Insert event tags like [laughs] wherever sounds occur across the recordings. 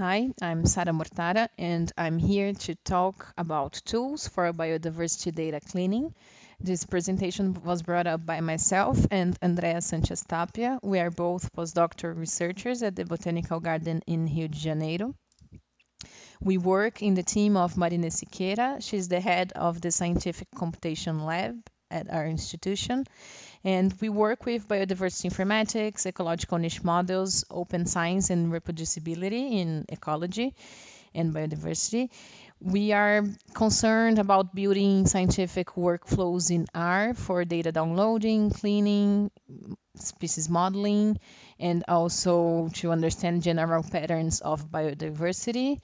Hi, I'm Sara Mortara, and I'm here to talk about tools for biodiversity data cleaning. This presentation was brought up by myself and Andrea Sanchez Tapia. We are both postdoctoral researchers at the Botanical Garden in Rio de Janeiro. We work in the team of Marina Siqueira. She's the head of the Scientific Computation Lab at our institution. And we work with biodiversity informatics, ecological niche models, open science, and reproducibility in ecology and biodiversity. We are concerned about building scientific workflows in R for data downloading, cleaning, species modeling, and also to understand general patterns of biodiversity.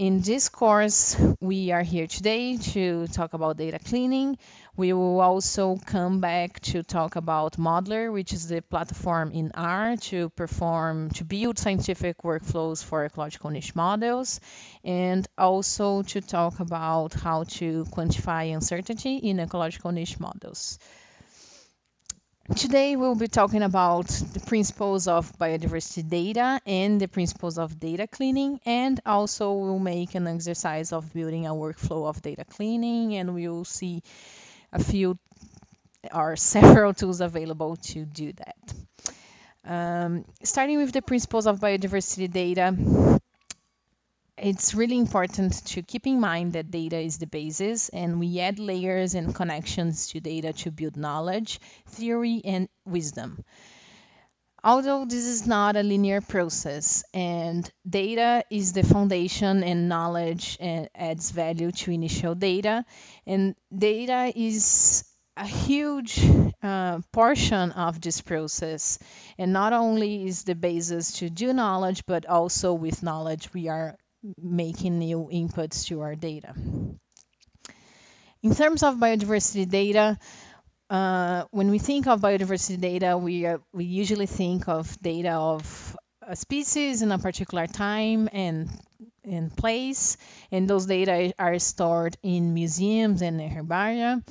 In this course, we are here today to talk about data cleaning. We will also come back to talk about modleR, which is the platform in R to perform, to build scientific workflows for ecological niche models, and also to talk about how to quantify uncertainty in ecological niche models. Today we'll be talking about the principles of biodiversity data and the principles of data cleaning and also we'll make an exercise of building a workflow of data cleaning and we'll see a few or several tools available to do that. Um, starting with the principles of biodiversity data, it's really important to keep in mind that data is the basis and we add layers and connections to data to build knowledge, theory, and wisdom. Although this is not a linear process and data is the foundation and knowledge adds value to initial data and data is a huge uh, portion of this process and not only is the basis to do knowledge but also with knowledge we are making new inputs to our data. In terms of biodiversity data, uh, when we think of biodiversity data, we, uh, we usually think of data of a species in a particular time and and place, and those data are stored in museums and herbaria.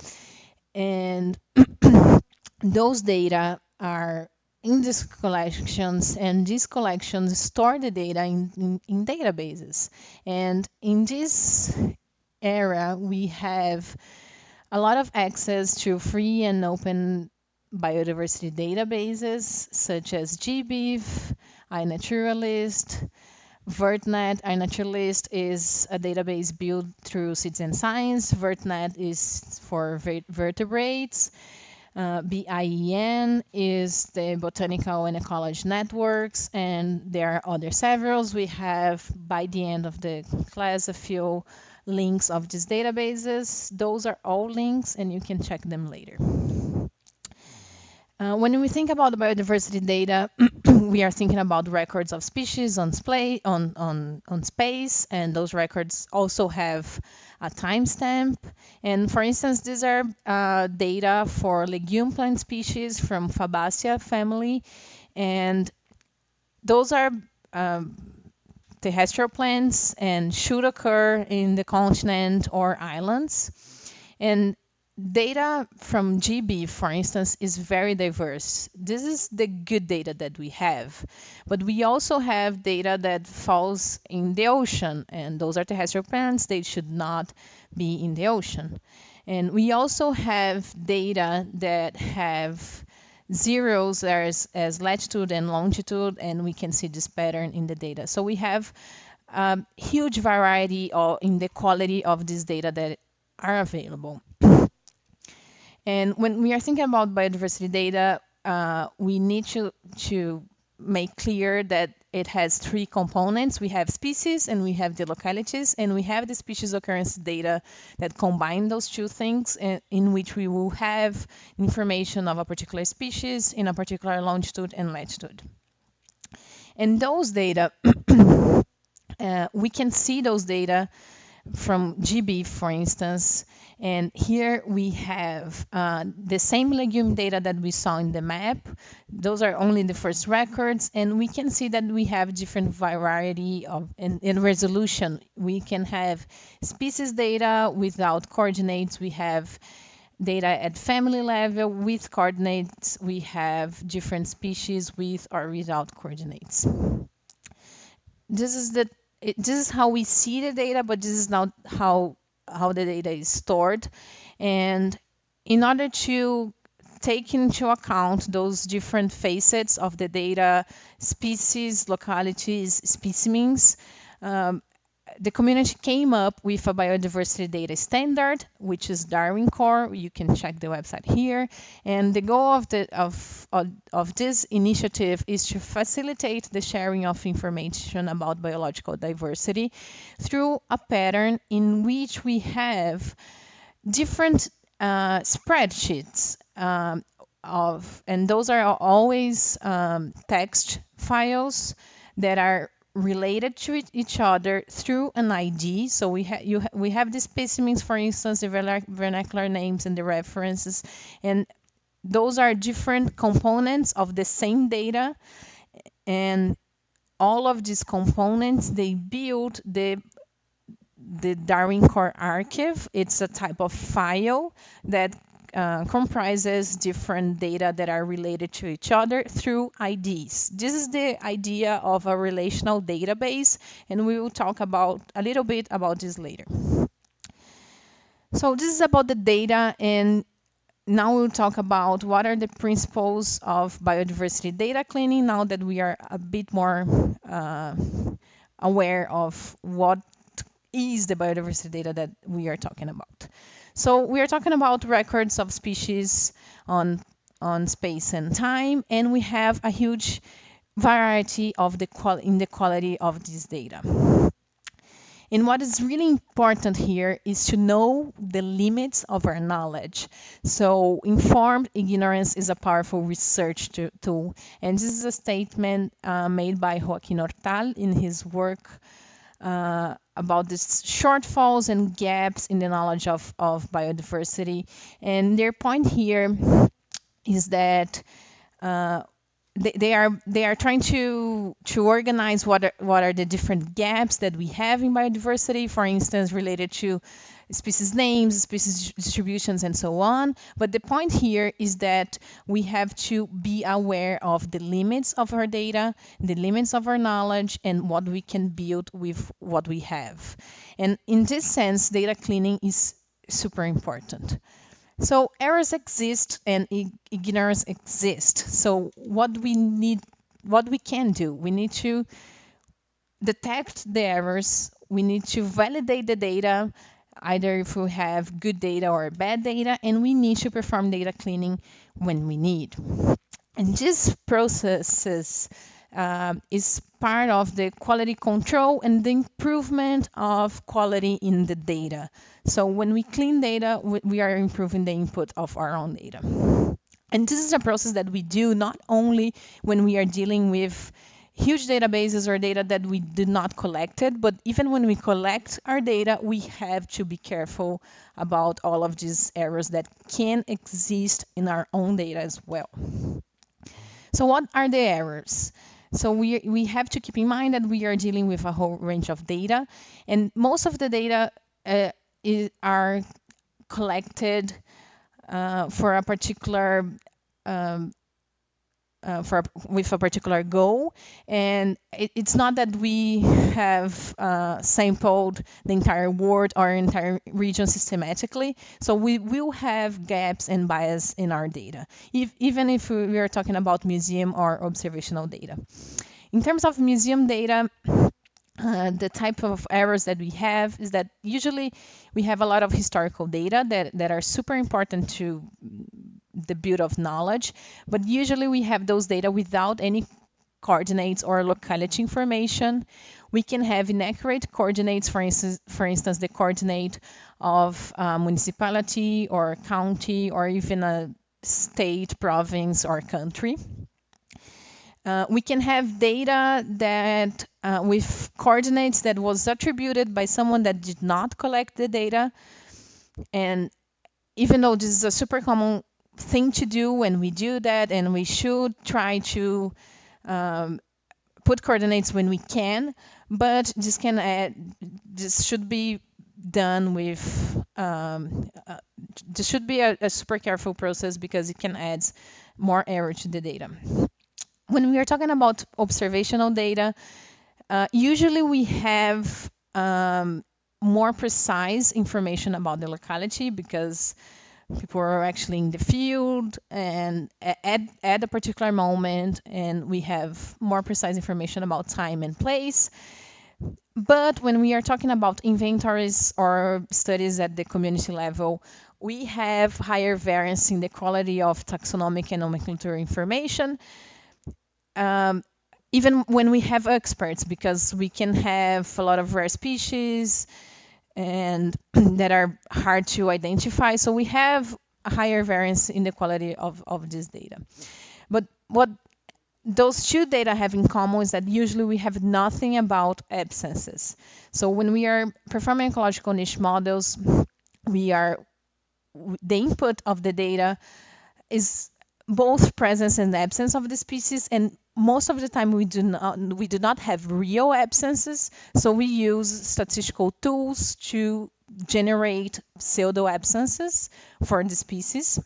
And [clears throat] those data are in these collections and these collections store the data in, in, in databases. And in this era, we have a lot of access to free and open biodiversity databases such as GBIF, iNaturalist, VertNet. iNaturalist is a database built through Citizen Science. VertNet is for vertebrates. Uh, BIEN is the Botanical and Ecology Networks, and there are other several. We have, by the end of the class, a few links of these databases. Those are all links, and you can check them later. Uh, when we think about biodiversity data, [clears throat] we are thinking about records of species on, on, on, on space, and those records also have a timestamp. And for instance, these are uh, data for legume plant species from Fabaceae family, and those are um, terrestrial plants and should occur in the continent or islands. And data from GBIF, for instance, is very diverse. This is the good data that we have. But we also have data that falls in the ocean, and those are terrestrial plants. They should not be in the ocean. And we also have data that have zeros as, as latitude and longitude, and we can see this pattern in the data. So we have a huge variety of, in the quality of this data that are available. And when we are thinking about biodiversity data, uh, we need to, to make clear that it has three components. We have species and we have the localities and we have the species occurrence data that combine those two things in, in which we will have information of a particular species in a particular longitude and latitude. And those data, [coughs] uh, we can see those data from GBIF, for instance, and here we have uh, the same legume data that we saw in the map. Those are only the first records, and we can see that we have different variety of in, in resolution. We can have species data without coordinates. We have data at family level with coordinates. We have different species with or without coordinates. this is the it, this is how we see the data, but this is not how how the data is stored. And in order to take into account those different facets of the data, species, localities, specimens, um, the community came up with a biodiversity data standard, which is Darwin Core. You can check the website here. And the goal of, the, of, of, of this initiative is to facilitate the sharing of information about biological diversity through a pattern in which we have different uh, spreadsheets um, of, and those are always um, text files that are related to each other through an ID. So we have you ha we have the specimens, for instance, the vernacular names and the references, and those are different components of the same data, and all of these components they build the the Darwin Core archive. It's a type of file that uh, comprises different data that are related to each other through IDs. This is the idea of a relational database, and we will talk about a little bit about this later. So this is about the data, and now we'll talk about what are the principles of biodiversity data cleaning now that we are a bit more uh, aware of what is the biodiversity data that we are talking about. So we are talking about records of species on, on space and time, and we have a huge variety of the in the quality of this data. And what is really important here is to know the limits of our knowledge. So informed ignorance is a powerful research tool. And this is a statement uh, made by Joaquin Hortal in his work uh, about these shortfalls and gaps in the knowledge of, of biodiversity. And their point here is that uh, they, they, are they are trying to to organize what are, what are the different gaps that we have in biodiversity, for instance, related to species names, species distributions, and so on. But the point here is that we have to be aware of the limits of our data, the limits of our knowledge, and what we can build with what we have. And in this sense, data cleaning is super important. So errors exist and ignorance exists. So what we need, what we can do, we need to detect the errors, we need to validate the data, either if we have good data or bad data, and we need to perform data cleaning when we need. And this processes uh, is part of the quality control and the improvement of quality in the data. So when we clean data, we are improving the input of our own data. And this is a process that we do not only when we are dealing with huge databases or data that we did not collect it, but even when we collect our data, we have to be careful about all of these errors that can exist in our own data as well. So what are the errors? So we, we have to keep in mind that we are dealing with a whole range of data, and most of the data uh, is, are collected uh, for a particular um, uh, for with a particular goal. And it, it's not that we have uh, sampled the entire world or entire region systematically. So we will have gaps and bias in our data if, even if we are talking about museum or observational data. In terms of museum data uh, the type of errors that we have is that usually we have a lot of historical data that, that are super important to the build of knowledge, but usually we have those data without any coordinates or locality information. We can have inaccurate coordinates, for instance, for instance the coordinate of a municipality or county or even a state, province, or country. Uh, we can have data that uh, with coordinates that was attributed by someone that did not collect the data. And even though this is a super common thing to do when we do that, and we should try to um, put coordinates when we can, but this can add, this should be done with, um, uh, this should be a, a super careful process because it can add more error to the data. When we are talking about observational data, Uh, usually we have um, more precise information about the locality because people are actually in the field and at, at a particular moment and we have more precise information about time and place. But when we are talking about inventories or studies at the community level we have higher variance in the quality of taxonomic and nomenclature information. Um, even when we have experts because we can have a lot of rare species and [clears throat] that are hard to identify. So we have a higher variance in the quality of, of this data. But what those two data have in common is that usually we have nothing about absences. So when we are performing ecological niche models, we are the input of the data is both presence and absence of the species and most of the time we do not we do not have real absences so we use statistical tools to generate pseudo absences for the species.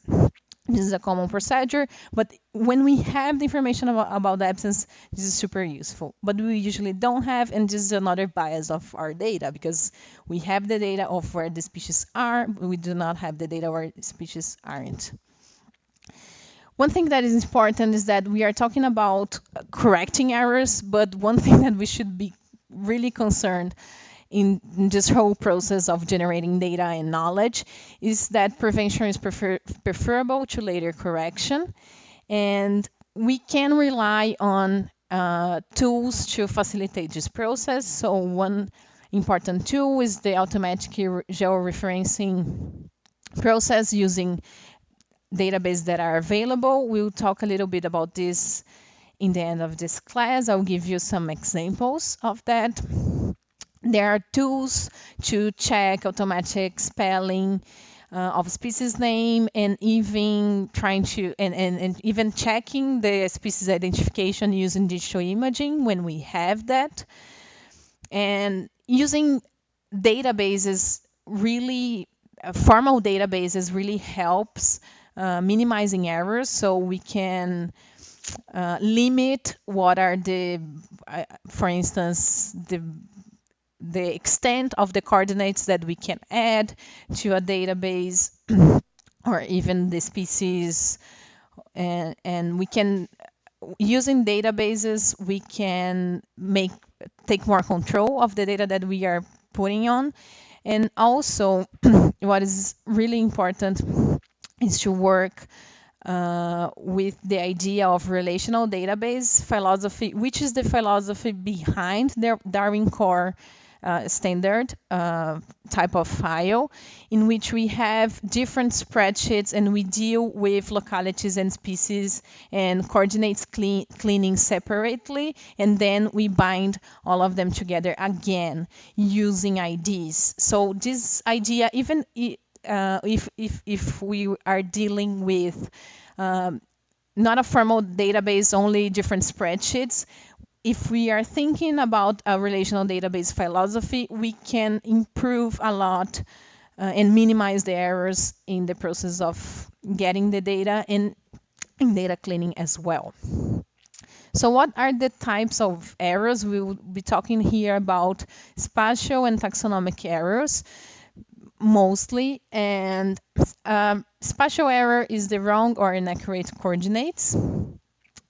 This is a common procedure but when we have the information about, about the absence this is super useful. But we usually don't have and this is another bias of our data because we have the data of where the species are but we do not have the data where species aren't one thing that is important is that we are talking about correcting errors, but one thing that we should be really concerned in this whole process of generating data and knowledge is that prevention is prefer preferable to later correction. And we can rely on uh, tools to facilitate this process. So one important tool is the automatic georeferencing process using databases that are available. We'll talk a little bit about this in the end of this class. I'll give you some examples of that. There are tools to check automatic spelling uh, of species name and even trying to and, and, and even checking the species identification using digital imaging when we have that. And using databases really uh, formal databases really helps uh, minimizing errors so we can uh, limit what are the, uh, for instance, the the extent of the coordinates that we can add to a database [clears throat] or even the species. And, and we can using databases we can make take more control of the data that we are putting on. And also [clears throat] what is really important is to work uh, with the idea of relational database philosophy, which is the philosophy behind the Darwin Core uh, standard uh, type of file, in which we have different spreadsheets and we deal with localities and species and coordinates clean, cleaning separately, and then we bind all of them together again using IDs. So this idea, even uh, if, if, if we are dealing with um, not a formal database, only different spreadsheets, if we are thinking about a relational database philosophy, we can improve a lot uh, and minimize the errors in the process of getting the data and in data cleaning as well. So what are the types of errors? We will be talking here about spatial and taxonomic errors mostly. And um, spatial error is the wrong or inaccurate coordinates.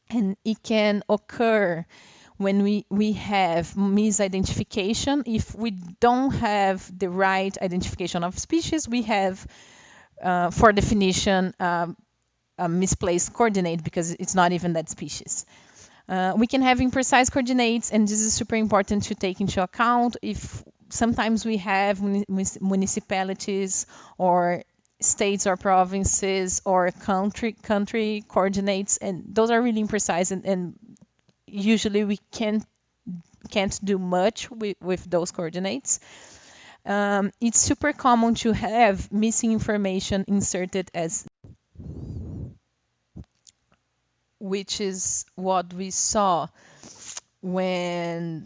And it can occur when we, we have misidentification. If we don't have the right identification of species, we have, uh, for definition, um, a misplaced coordinate because it's not even that species. Uh, we can have imprecise coordinates, and this is super important to take into account if sometimes we have municipalities or states or provinces or country country coordinates and those are really imprecise and, and usually we can't can't do much with, with those coordinates. Um, it's super common to have missing information inserted as which is what we saw when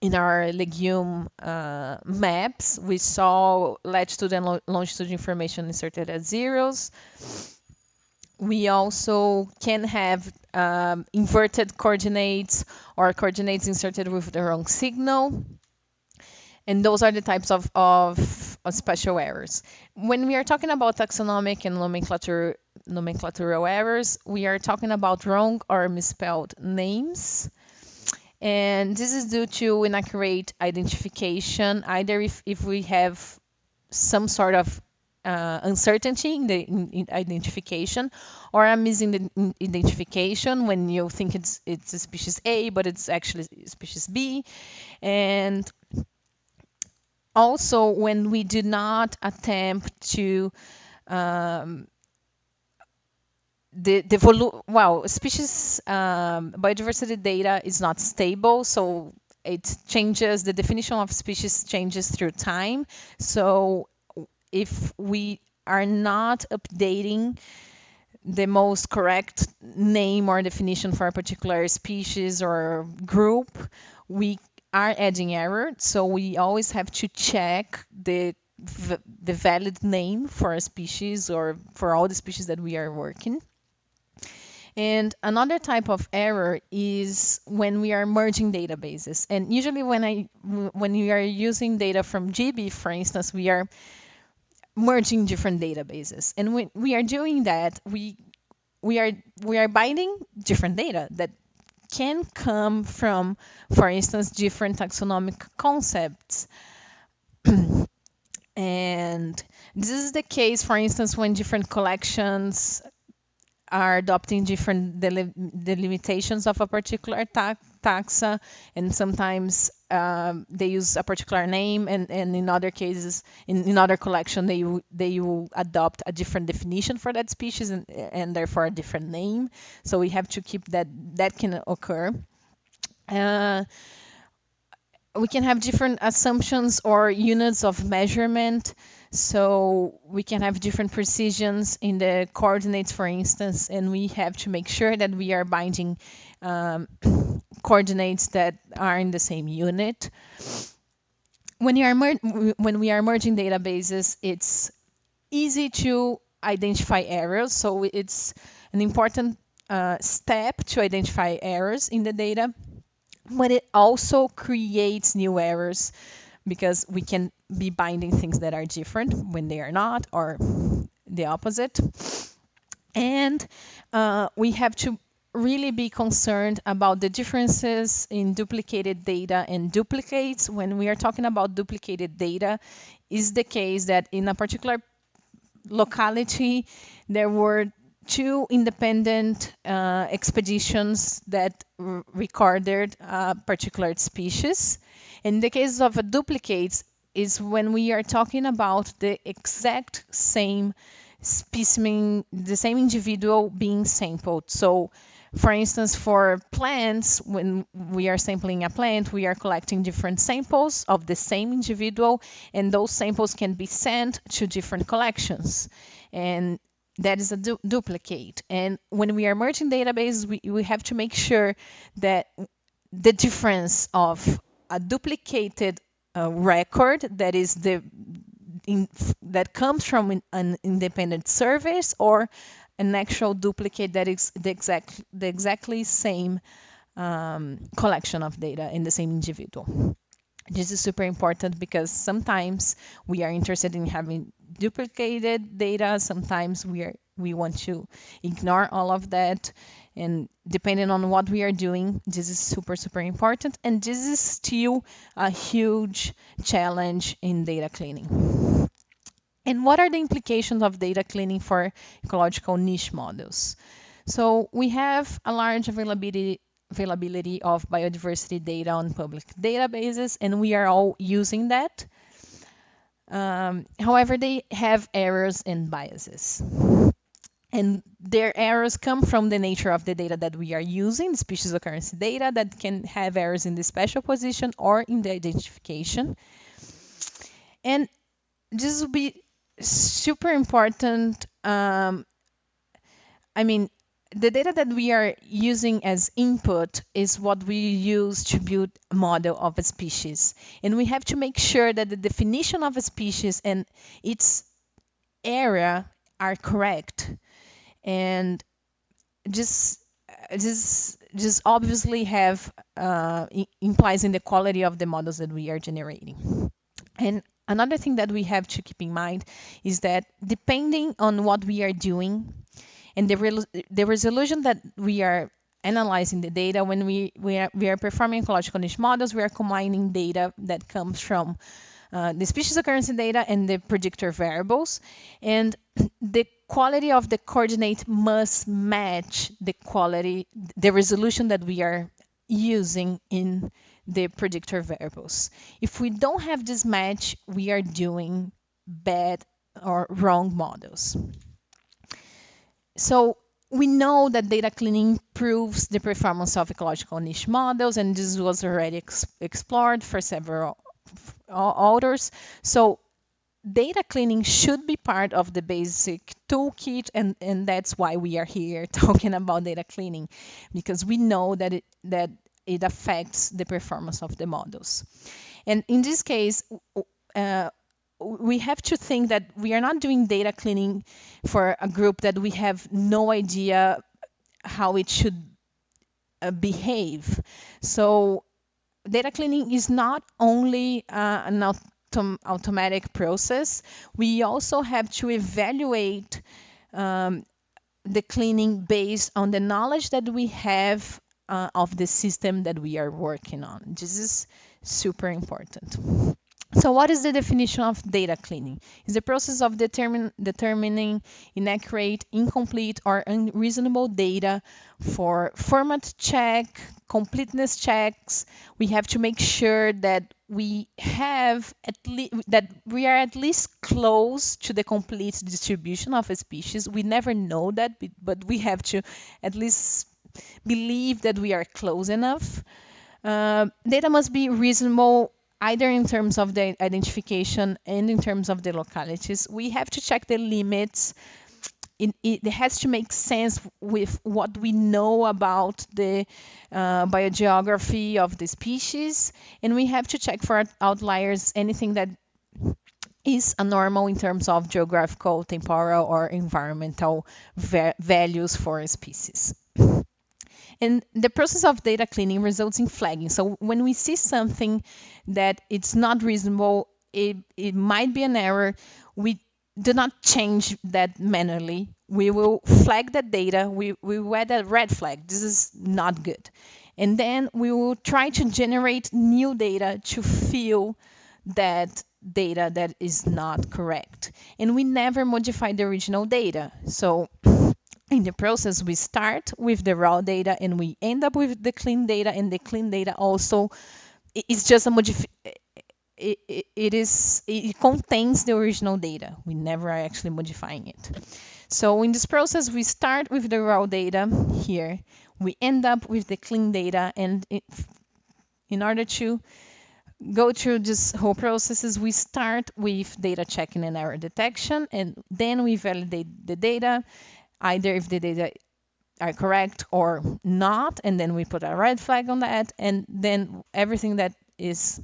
in our legume uh, maps, we saw latitude and longitude information inserted as zeros. we also can have um, inverted coordinates or coordinates inserted with the wrong signal. And those are the types of, of, of special errors. When we are talking about taxonomic and nomenclature, nomenclatural errors, we are talking about wrong or misspelled names. And this is due to inaccurate identification, either if, if we have some sort of uh, uncertainty in the in, in identification or I'm missing the identification when you think it's it's a species A but it's actually species B. And also when we do not attempt to um, the the volu- well species um, biodiversity data is not stable so it changes the definition of species changes through time so if we are not updating the most correct name or definition for a particular species or group, we are adding error. So we always have to check the the valid name for a species or for all the species that we are working. And another type of error is when we are merging databases. And usually when I when we are using data from GBIF, for instance, we are merging different databases. And when we are doing that, we we are we are binding different data that can come from, for instance, different taxonomic concepts. [clears throat] and this is the case, for instance, when different collections are adopting different delimitations of a particular ta taxa, and sometimes um, they use a particular name, and, and in other cases, in, in other collection, they they will adopt a different definition for that species and, and therefore a different name. So we have to keep that that can occur. Uh, we can have different assumptions or units of measurement. So we can have different precisions in the coordinates, for instance, and we have to make sure that we are binding um, [coughs] coordinates that are in the same unit. When, you are when we are merging databases, it's easy to identify errors. So it's an important uh, step to identify errors in the data but it also creates new errors because we can be binding things that are different when they are not or the opposite. And uh, we have to really be concerned about the differences in duplicated data and duplicates. When we are talking about duplicated data is the case that in a particular locality there were two independent uh, expeditions that recorded a particular species. In the case of a duplicates, is when we are talking about the exact same specimen, the same individual being sampled. So, for instance, for plants, when we are sampling a plant, we are collecting different samples of the same individual, and those samples can be sent to different collections. And that is a du duplicate. And when we are merging databases, we, we have to make sure that the difference of a duplicated uh, record that is the in, that comes from an independent service or an actual duplicate that is the exact the exactly same um, collection of data in the same individual. This is super important because sometimes we are interested in having duplicated data. Sometimes we are we want to ignore all of that. And depending on what we are doing, this is super, super important. And this is still a huge challenge in data cleaning. And what are the implications of data cleaning for ecological niche models? So we have a large availability availability of biodiversity data on public databases, and we are all using that. Um, however, they have errors and biases. And their errors come from the nature of the data that we are using, species occurrence data that can have errors in the spatial position or in the identification. And this will be super important. Um, I mean, the data that we are using as input is what we use to build a model of a species. And we have to make sure that the definition of a species and its area are correct. and just just just obviously have uh, implies in the quality of the models that we are generating. And another thing that we have to keep in mind is that depending on what we are doing and the, re the resolution that we are analyzing the data when we we are, we are performing ecological niche models we are combining data that comes from uh, the species occurrence data and the predictor variables. And [clears throat] the quality of the coordinate must match the quality the resolution that we are using in the predictor variables. If we don't have this match we are doing bad or wrong models so we know that data cleaning improves the performance of ecological niche models, and this was already ex explored for several authors. So data cleaning should be part of the basic toolkit, and, and that's why we are here [laughs] talking about data cleaning, because we know that it, that it affects the performance of the models. And in this case, uh, we have to think that we are not doing data cleaning for a group that we have no idea how it should uh, behave. So data cleaning is not only uh, an autom automatic process, we also have to evaluate um, the cleaning based on the knowledge that we have uh, of the system that we are working on. This is super important. So what is the definition of data cleaning? It's the process of determine, determining inaccurate, incomplete, or unreasonable data for format check, completeness checks. We have to make sure that we have at least that we are at least close to the complete distribution of a species. We never know that, but we have to at least believe that we are close enough. Uh, data must be reasonable either in terms of the identification and in terms of the localities. We have to check the limits. It, it has to make sense with what we know about the uh, biogeography of the species, and we have to check for outliers, anything that is anormal in terms of geographical, temporal, or environmental va values for a species. And the process of data cleaning results in flagging. So when we see something that it's not reasonable, it, it might be an error, we do not change that manually. We will flag that data. We, we add a red flag. This is not good. And then we will try to generate new data to fill that data that is not correct. And we never modify the original data. So in the process, we start with the raw data and we end up with the clean data, and the clean data also is just a modif it, it, it is it contains the original data. We never are actually modifying it. So in this process, we start with the raw data here. We end up with the clean data, and it, in order to go through this whole processes, we start with data checking and error detection, and then we validate the data, either if the data are correct or not, and then we put a red flag on that, and then everything that is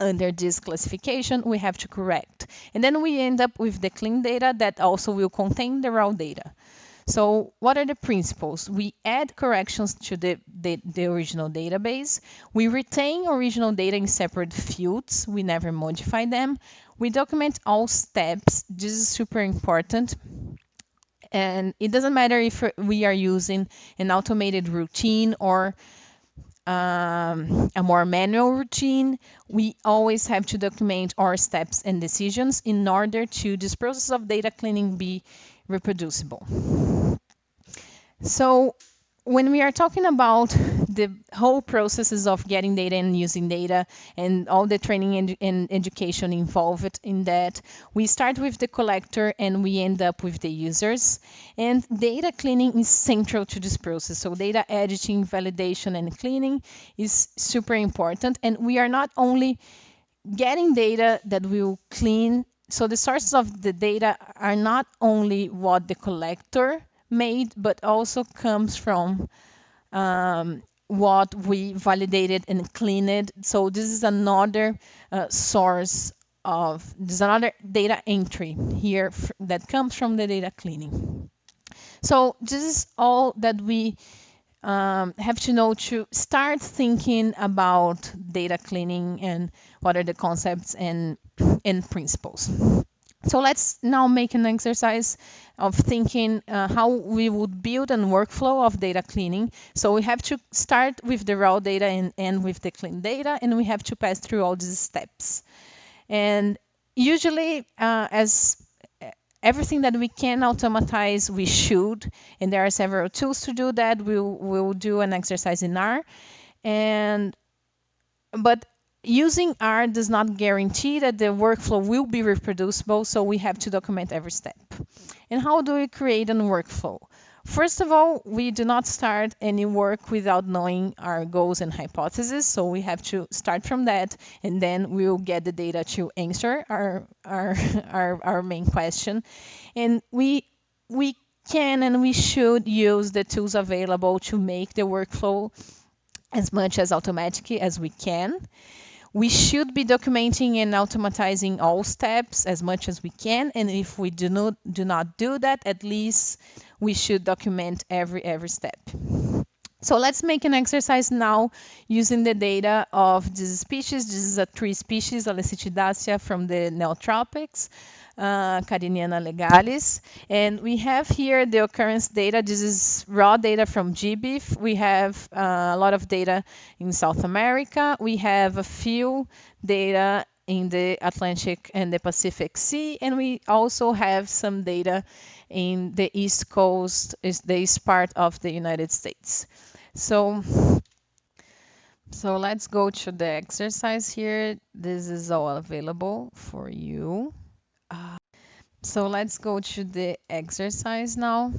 under this classification we have to correct. And then we end up with the clean data that also will contain the raw data. So what are the principles? We add corrections to the, the, the, original database. We retain original data in separate fields. We never modify them. We document all steps. This is super important and it doesn't matter if we are using an automated routine or um, a more manual routine, we always have to document our steps and decisions in order to this process of data cleaning be reproducible. So when we are talking about the whole processes of getting data and using data and all the training and, and, education involved in that, we start with the collector and we end up with the users. And data cleaning is central to this process. So data editing, validation, and cleaning is super important. And we are not only getting data that will clean. So the sources of the data are not only what the collector made, but also comes from um, what we validated and cleaned. So this is another uh, source of, this is another data entry here that comes from the data cleaning. So this is all that we um, have to know to start thinking about data cleaning and what are the concepts and, and principles. So let's now make an exercise of thinking uh, how we would build a workflow of data cleaning. So we have to start with the raw data and end with the clean data, and we have to pass through all these steps. And usually, uh, as everything that we can automatize, we should. And there are several tools to do that. We'll, we'll do an exercise in R. And but using R does not guarantee that the workflow will be reproducible, so we have to document every step. And how do we create a workflow? First of all, we do not start any work without knowing our goals and hypotheses, so we have to start from that, and then we'll get the data to answer our, our, [laughs] our, our main question. And we, we can and we should use the tools available to make the workflow as much as automatic as we can. We should be documenting and automatizing all steps as much as we can. And if we do not do not do that, at least we should document every every step. So let's make an exercise now using the data of this species. This is a tree species, Alecytidaceae from the Neotropics uh, legalis. And we have here the occurrence data. This is raw data from GBIF. We have uh, a lot of data in South America. We have a few data in the Atlantic and the Pacific Sea. And we also have some data in the East Coast, is the east part of the United States. So so let's go to the exercise here. This is all available for you. Uh, so let's go to the exercise now.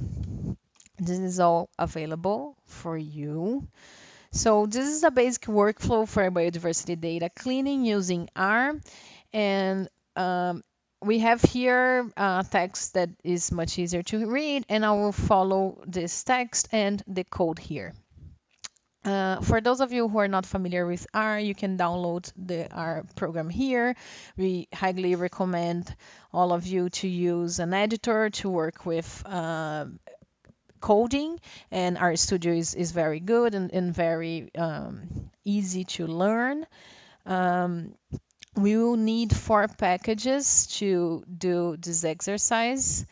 This is all available for you. So this is a basic workflow for biodiversity data cleaning using R. And um, we have here uh, text that is much easier to read, and I will follow this text and the code here. Uh, for those of you who are not familiar with R, you can download the R program here. We highly recommend all of you to use an editor to work with uh, coding, and RStudio is, is very good and, and very um, easy to learn. Um, we will need four packages to do this exercise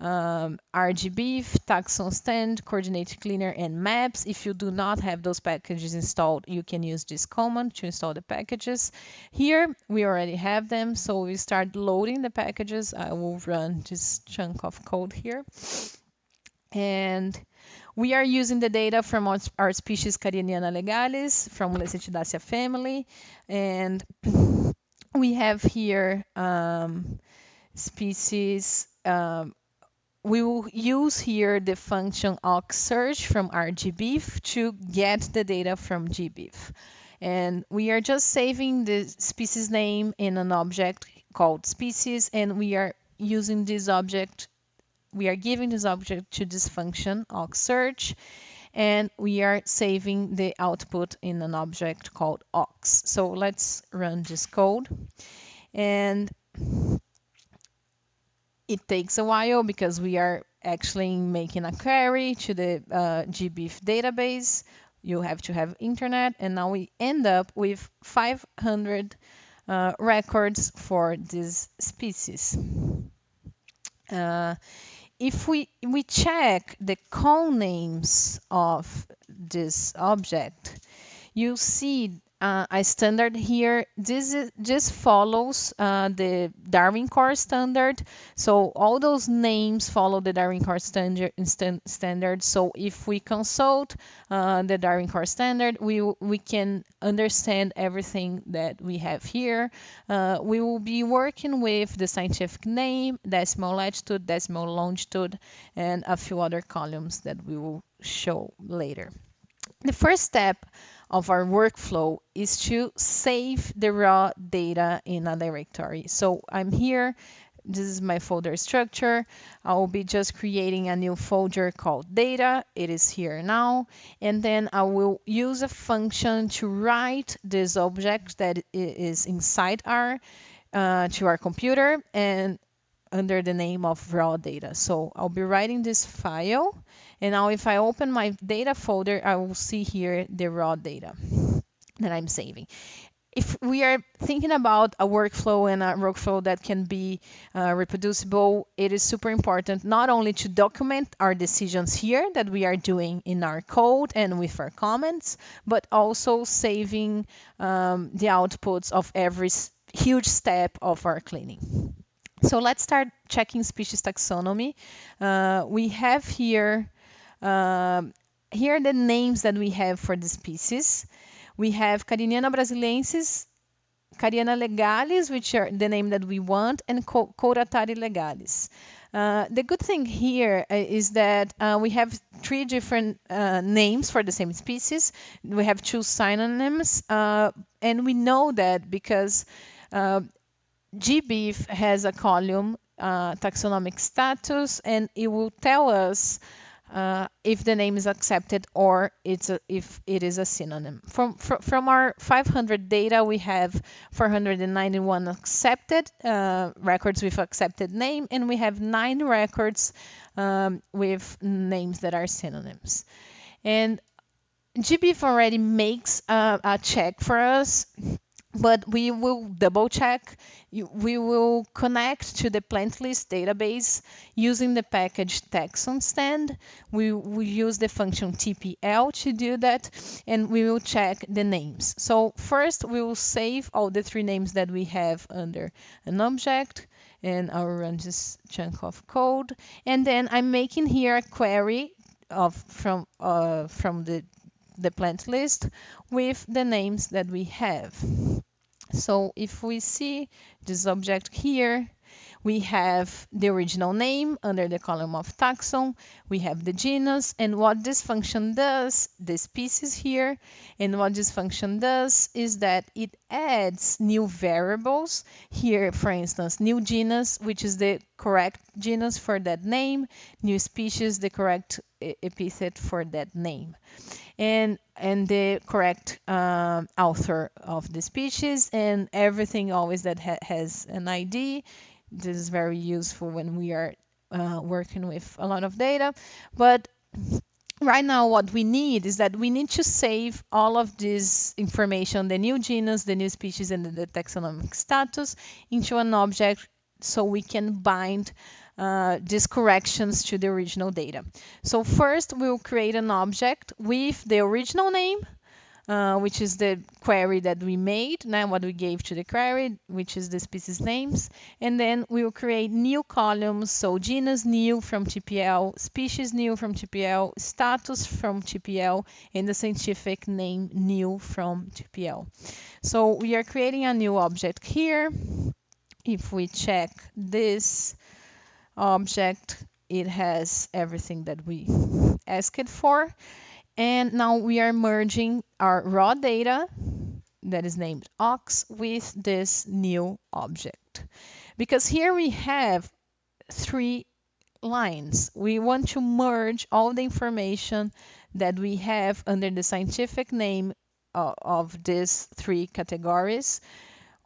um, RGBIF, taxon stand, CoordinateCleaner, and maps. If you do not have those packages installed, you can use this command to install the packages. Here, we already have them, so we start loading the packages. I will run this chunk of code here. And we are using the data from our, our species Cariniana legalis from Lecythidaceae family. And [clears throat] we have here um, species um, we will use here the function occ_search from RGBIF to get the data from GBIF. And we are just saving the species name in an object called species, and we are using this object, we are giving this object to this function occ_search, and we are saving the output in an object called ox. So let's run this code. And it takes a while because we are actually making a query to the uh, GBIF database. You have to have internet, and now we end up with 500 uh, records for this species. Uh, if we, we check the colnames of this object, you see uh, a standard here. This is, just follows uh, the Darwin Core standard. So all those names follow the Darwin Core standard. standard. So if we consult uh, the Darwin Core standard, we we can understand everything that we have here. Uh, we will be working with the scientific name, decimal latitude, decimal longitude, and a few other columns that we will show later. The first step of our workflow is to save the raw data in a directory. So I'm here. This is my folder structure. I will be just creating a new folder called data. It is here now. And then I will use a function to write this object that is inside R uh, to our computer. And under the name of raw data. So I'll be writing this file and now if I open my data folder, I will see here the raw data that I'm saving if we are thinking about a workflow and a workflow that can be uh, reproducible, it is super important not only to document our decisions here that we are doing in our code and with our comments, but also saving um, the outputs of every huge step of our cleaning. So let's start checking species taxonomy. Uh, we have here, uh, here are the names that we have for the species we have Cariniana brasiliensis, Cariniana legalis, which are the name that we want, and Couratari legalis. Uh, the good thing here uh, that uh, we have three different uh, names for the same species. We have two synonyms, uh, and we know that because uh, GBIF has a column taxonomic status, and it will tell us uh, if the name is accepted or it's a, if it is a synonym. From, from, from our 500 data, we have 491 accepted uh, records with accepted name, and we have nine records um, with names that are synonyms. And GBIF already makes a, a check for us but we will double check. We will connect to the plant list database using the package Taxonstand. We will use the function tpl to do that, and we will check the names. So first, we will save all the three names that we have under an object, and I'll run this chunk of code. And then I'm making here a query of from uh, from the the plant list with the names that we have. So if we see this object here, we have the original name under the column of taxon, we have the genus, and what this function does, the species here, and what this function does is that it adds new variables. Here, for instance, new genus, which is the correct genus for that name, new species, the correct epithet for that name and and the correct um, author of the species and everything always that ha has an ID. This is very useful when we are uh, working with a lot of data. But right now what we need is that we need to save all of this information, the new genus, the new species, and the taxonomic status into an object so we can bind uh, these corrections to the original data. So first we'll create an object with the original name, uh, which is the query that we made, now what we gave to the query, which is the species names. And then we will create new columns, so genus new from TPL, species new from TPL, status from TPL, and the scientific name new from TPL. So we are creating a new object here. If we check this, object. It has everything that we asked for. And now we are merging our raw data that is named ox with this new object. Because here we have three lines. We want to merge all the information that we have under the scientific name of, of these three categories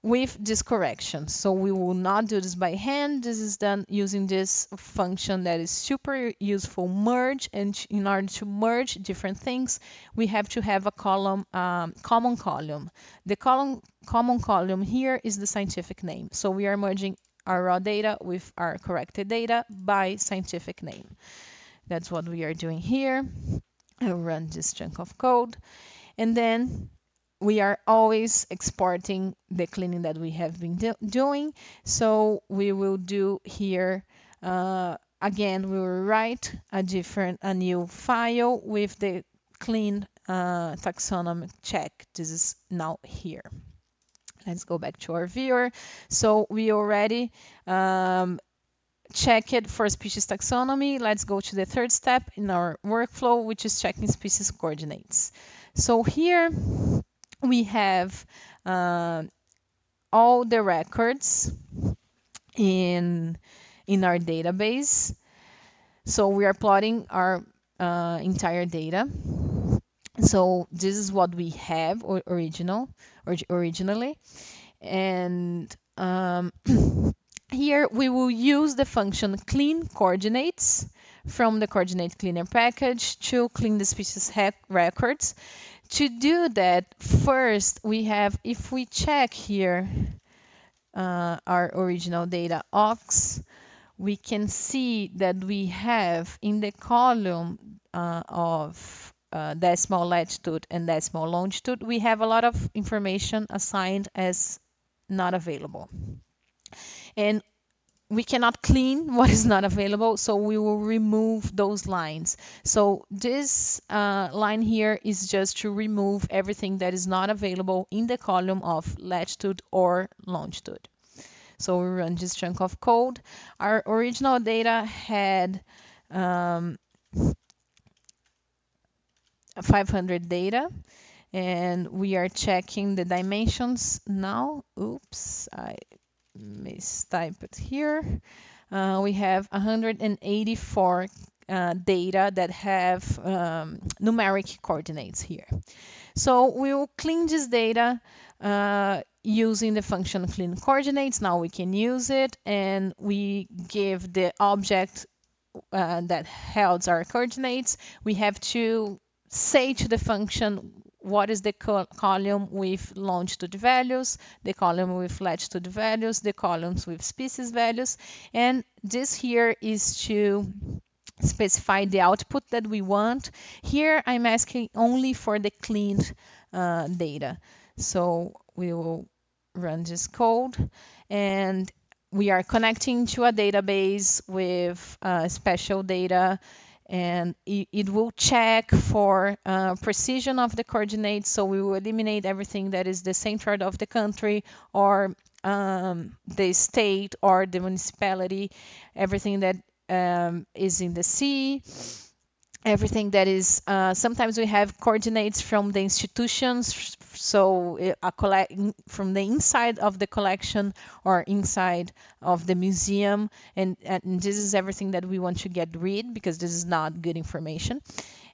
with this correction. So we will not do this by hand. This is done using this function that is super useful, merge. And in order to merge different things, we have to have a column, um, common column. The column, common column here is the scientific name. So we are merging our raw data with our corrected data by scientific name. That's what we are doing here. I'll run this chunk of code. And then we are always exporting the cleaning that we have been do doing. So we will do here, uh, again, we will write a different, a new file with the clean uh, taxonomy check. This is now here. Let's go back to our viewer. So we already um, check it for species taxonomy. Let's go to the third step in our workflow, which is checking species coordinates. So here we have uh, all the records in in our database. So we are plotting our uh, entire data. So this is what we have or original or originally, and um, [clears throat] here we will use the function clean coordinates from the CoordinateCleaner package to clean the species records. To do that, first we have, if we check here uh, our original data aux, we can see that we have in the column uh, of uh, decimal latitude and decimal longitude, we have a lot of information assigned as not available. And we cannot clean [laughs] what is not available, so we will remove those lines. So this uh, line here is just to remove everything that is not available in the column of latitude or longitude. So we run this chunk of code. Our original data had um, 500 data and we are checking the dimensions now. Oops, I mistype it here. Uh, we have 184 uh, data that have um, numeric coordinates here. So we will clean this data uh, using the function clean coordinates. Now we can use it and we give the object uh, that holds our coordinates. We have to say to the function what is the col column with longitude values, the column with latitude values, the columns with species values. And this here is to specify the output that we want. Here I'm asking only for the cleaned uh, data. So we will run this code and we are connecting to a database with uh, special data and it, will check for uh, precision of the coordinates. So we will eliminate everything that is the center of the country or um, the state or the municipality, everything that um, is in the sea everything that is uh, sometimes we have coordinates from the institutions so uh, a collect from the inside of the collection or inside of the museum and, and this is everything that we want to get rid because this is not good information.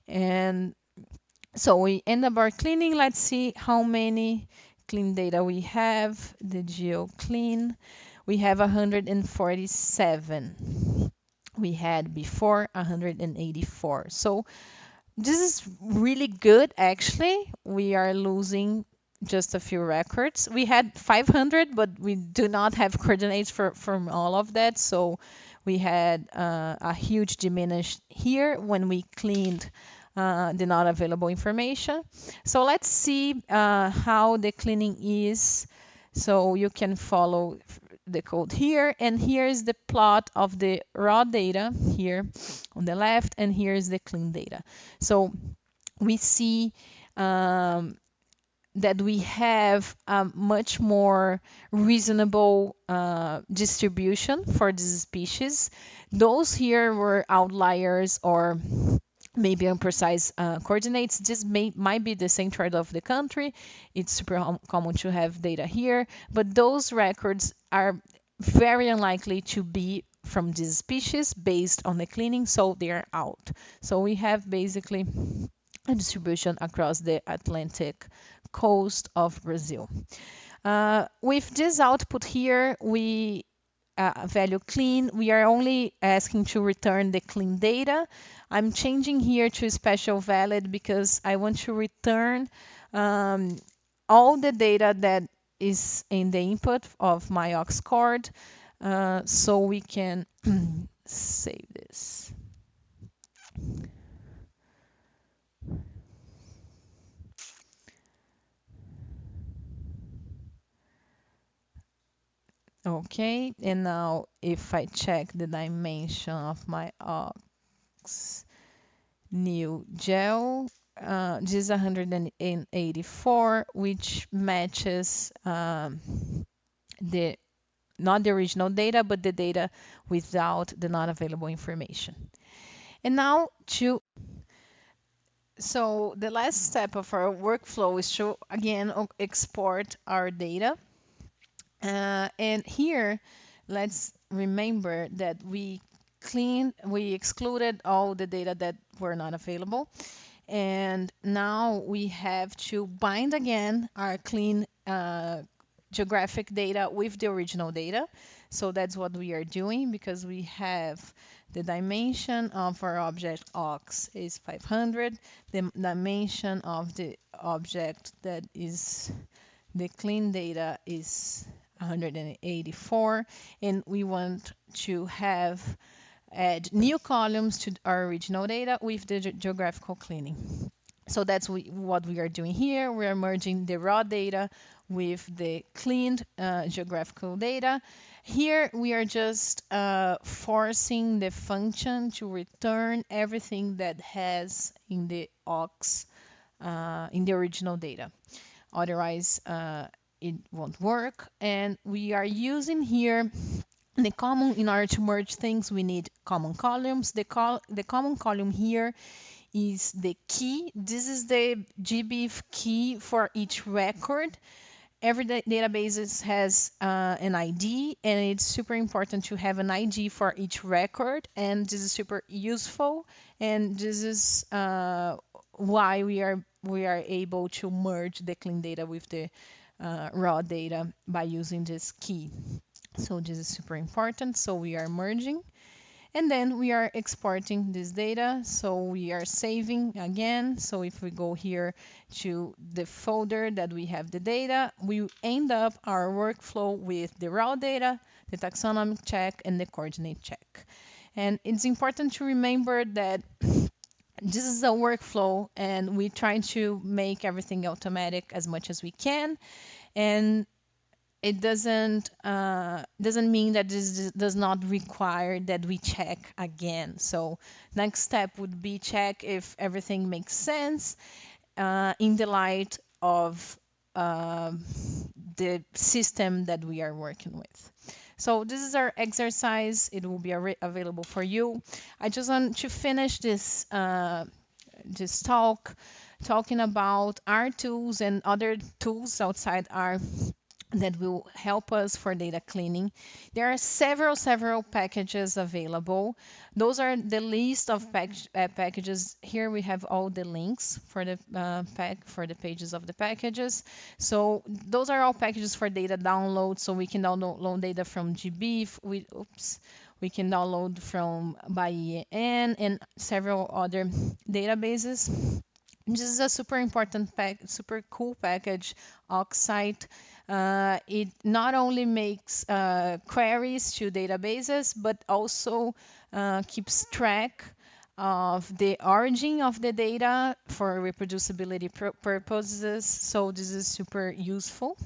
And so we end up our cleaning. Let's see how many clean data we have. The geo clean we have 147 we had before 184. So this is really good actually. We are losing just a few records. We had 500, but we do not have coordinates for from all of that. So we had uh, a huge diminish here when we cleaned uh, the not available information. So let's see uh, how the cleaning is. So you can follow the code here and here is the plot of the raw data here on the left and here is the clean data so we see um, that we have a much more reasonable uh, distribution for this species. Those here were outliers or maybe imprecise uh, coordinates. This may might be the center of the country. It's super common to have data here, but those records are very unlikely to be from this species based on the cleaning, so they are out. So we have basically a distribution across the Atlantic coast of Brazil. Uh, with this output here, we uh, value clean, we are only asking to return the clean data. I'm changing here to special valid because I want to return um, all the data that is in the input of my aux cord uh, so we can [clears throat] save this. Okay, and now if I check the dimension of my aux new gel, uh, this is 184, which matches um, the not the original data, but the data without the not available information. And now to so the last step of our workflow is to again export our data uh, and here, let's remember that we cleaned, we excluded all the data that were not available. And now we have to bind again our clean uh, geographic data with the original data. So that's what we are doing because we have the dimension of our object ox is 500. The dimension of the object that is the clean data is 184 and we want to have add new columns to our original data with the ge geographical cleaning. So that's we, what we are doing here. We are merging the raw data with the cleaned uh, geographical data. Here we are just uh, forcing the function to return everything that has in the ox uh, in the original data. Otherwise, uh, it won't work. And we are using here the common in order to merge things we need common columns. The col the common column here is the key. This is the GBIF key for each record. Every database has uh, an id and it's super important to have an id for each record. And this is super useful. And this is uh, why we are we are able to merge the clean data with the uh, raw data by using this key so this is super important. So we are merging and then we are exporting this data. So we are saving again. So if we go here to the folder that we have the data, we end up our workflow with the raw data, the taxonomic check, and the coordinate check. And it's important to remember that this is a workflow and we try to make everything automatic as much as we can. And it doesn't uh, doesn't mean that this does not require that we check again. So next step would be check if everything makes sense uh, in the light of uh, the system that we are working with. So this is our exercise. It will be available for you. I just want to finish this uh, this talk talking about our tools and other tools outside our that will help us for data cleaning. There are several, several packages available. Those are the list of pack uh, packages. Here we have all the links for the uh, pack for the pages of the packages. So those are all packages for data download. So we can download data from GBIF. We oops. We can download from BIEN and several other databases. This is a super important pack, super cool package, occCite. Uh, it not only makes uh, queries to databases, but also uh, keeps track of the origin of the data for reproducibility purposes. So this is super useful.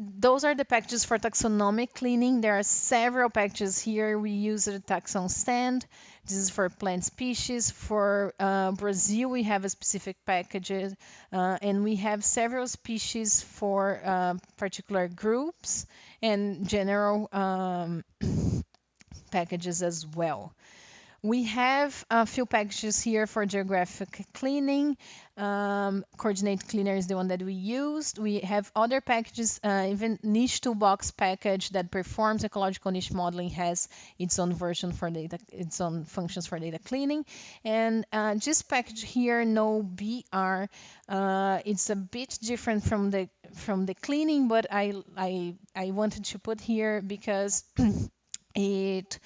Those are the packages for taxonomic cleaning. There are several packages here. We use the Taxonstand. This is for plant species. For uh, Brazil, we have a specific package, uh, and we have several species for uh, particular groups and general um, [coughs] packages as well. We have a few packages here for geographic cleaning. Um, CoordinateCleaner is the one that we used. We have other packages, uh, even niche toolbox package that performs ecological niche modeling has its own version for data, its own functions for data cleaning. And uh, this package here, no BR, uh, it's a bit different from the from the cleaning, but I I I wanted to put here because [clears throat] it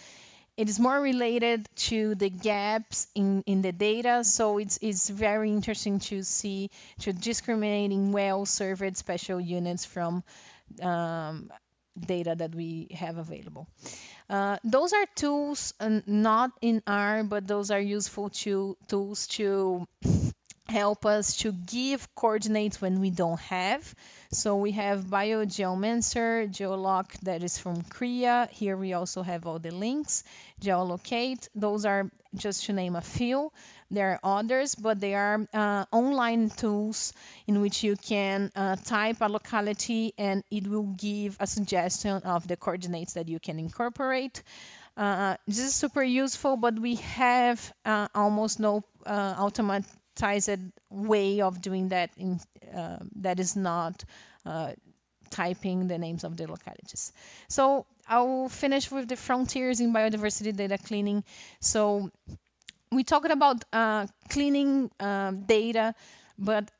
it is more related to the gaps in, in the data. So it's, it's very interesting to see, to discriminating well-served special units from um, data that we have available. Uh, those are tools uh, not in R, but those are useful to, tools to help us to give coordinates when we don't have. So we have BioGeomancer, Geoloc that is from CRIA. Here we also have all the links. Geolocate, those are just to name a few. There are others, but they are uh, online tools in which you can uh, type a locality and it will give a suggestion of the coordinates that you can incorporate. Uh, this is super useful, but we have uh, almost no uh, automatic way of doing that in, uh, that is not uh, typing the names of the localities. So I'll finish with the frontiers in biodiversity data cleaning. So we talked about uh, cleaning um, data, but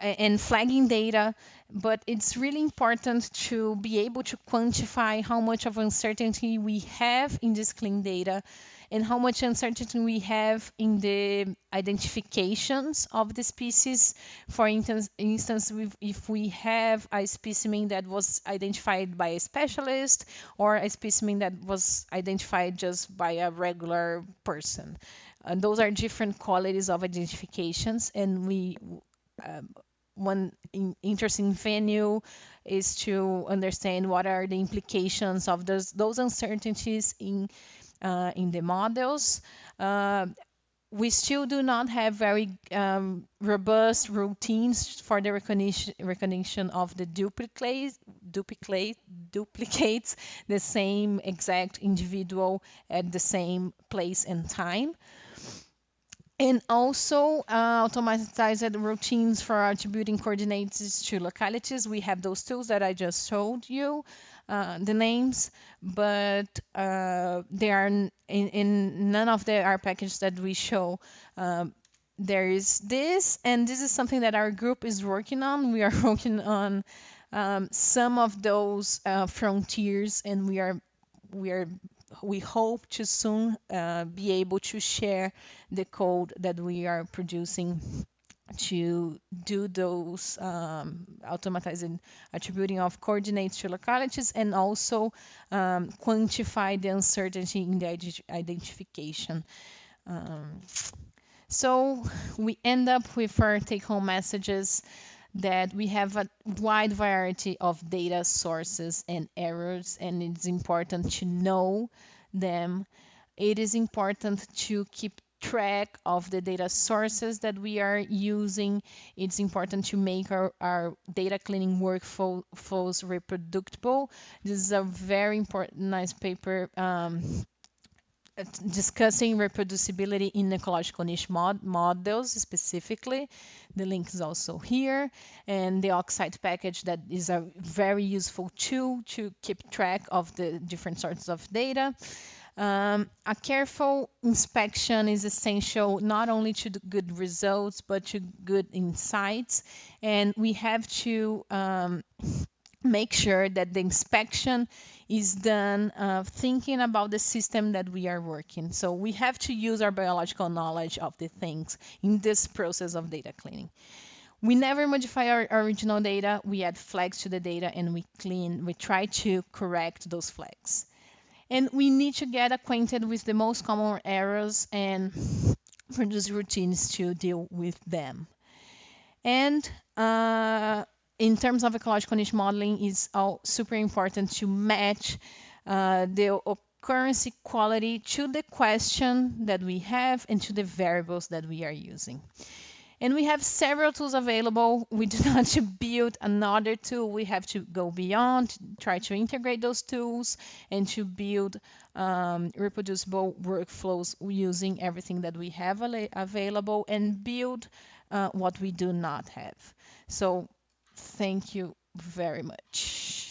and flagging data, but it's really important to be able to quantify how much of uncertainty we have in this clean data and how much uncertainty we have in the identifications of the species. For instance, instance if we have a specimen that was identified by a specialist or a specimen that was identified just by a regular person. And those are different qualities of identifications, and we um, one in, interesting venue is to understand what are the implications of those those uncertainties in uh, in the models. Uh, we still do not have very um, robust routines for the recognition, recognition of the duplicate, duplicate, duplicates the same exact individual at the same place and time and also uh, automatized routines for attributing coordinates to localities. We have those tools that I just showed you, uh, the names, but uh, they are in, in, none of the R packages that we show. Um, there is this, and this is something that our group is working on. We are [laughs] working on um, some of those uh, frontiers, and we are we are we hope to soon uh, be able to share the code that we are producing to do those um, attributing of coordinates to localities and also um, quantify the uncertainty in the identification. Um, so we end up with our take-home messages that we have a wide variety of data sources and errors, and it's important to know them. It is important to keep track of the data sources that we are using. It's important to make our, our data cleaning workflows reproducible. This is a very important, nice paper um, discussing reproducibility in ecological niche mod models specifically. The link is also here. And the occCite package that is a very useful tool to keep track of the different sorts of data. Um, a careful inspection is essential not only to good results, but to good insights. And we have to um, make sure that the inspection is done uh, thinking about the system that we are working. So we have to use our biological knowledge of the things in this process of data cleaning. We never modify our original data. We add flags to the data and we clean, we try to correct those flags. And we need to get acquainted with the most common errors and [laughs] produce routines to deal with them. And uh, in terms of ecological niche modeling, it's all super important to match uh, the occurrence quality to the question that we have and to the variables that we are using. And we have several tools available. We do [laughs] not to build another tool. We have to go beyond, try to integrate those tools and to build um, reproducible workflows using everything that we have available and build uh, what we do not have. So Thank you very much.